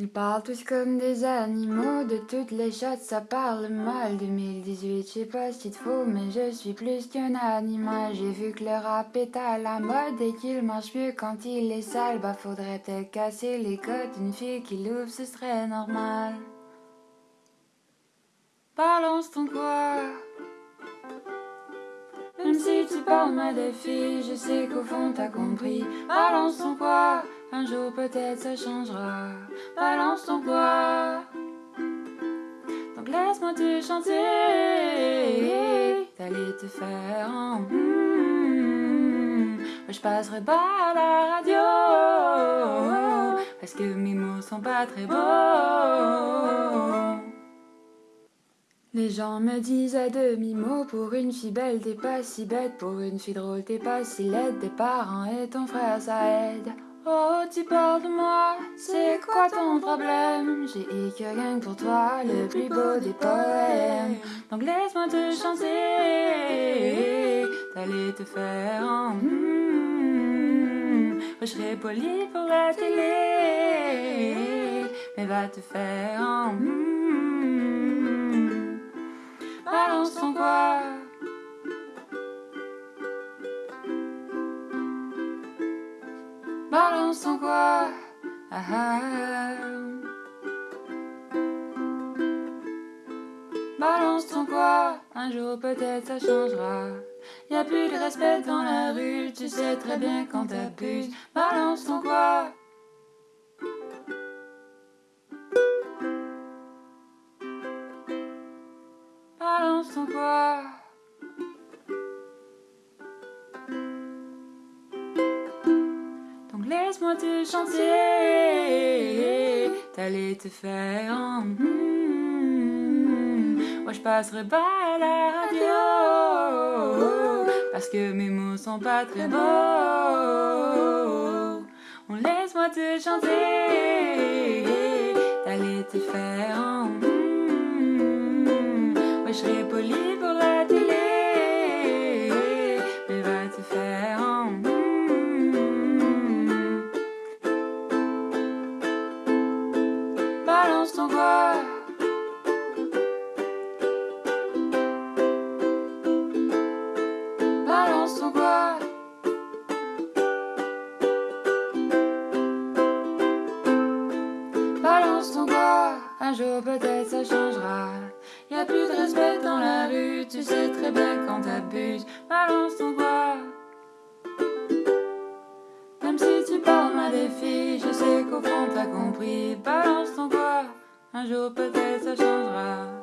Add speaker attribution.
Speaker 1: Ils parlent tous comme des animaux, de toutes les shots ça parle mal. 2018, je sais pas si te faut, mais je suis plus qu'un animal. J'ai vu que le rap est à la mode et qu'il marche mieux quand il est sale. Bah faudrait peut-être casser les côtes, une fille qui l'ouvre ce serait normal. Balance ton quoi Même si tu parles mal des filles, je sais qu'au fond t'as compris. Balance ton quoi un jour peut-être ça changera. Balance ton poids. Donc laisse-moi te chanter. T'allais te faire en. je passerai pas la radio. Parce que mes mots sont pas très beaux. Les gens me disent à demi-mot Pour une fille belle t'es pas si bête Pour une fille drôle t'es pas si laide Des parents et ton frère ça aide Oh, tu parles de moi, c'est quoi ton problème? J'ai rien pour toi, le plus beau des poèmes. Donc laisse-moi te chanter, t'allais te faire en. Mm Je serai poli pour la télé, mais va te faire en. Mm Balance ton quoi? Balance ton quoi? Ah, ah. Balance ton quoi? Un jour peut-être ça changera. Y a plus de respect dans la rue Tu sais très bien quand t'abuses. Balance ton quoi? Balance ton quoi? Laisse-moi te chanter. T'allais te faire. Hmm. Moi je passerai pas à la radio. Parce que mes mots sont pas très beaux. On laisse-moi te chanter. Balance ton Balance ton quoi Un jour peut-être ça changera. Y a plus de respect dans la rue, tu sais très bien quand t'abuses. Balance ton quoi Même si tu parles des filles, je sais qu'au fond t'as compris. Balance ton quoi un jour peut-être ça changera.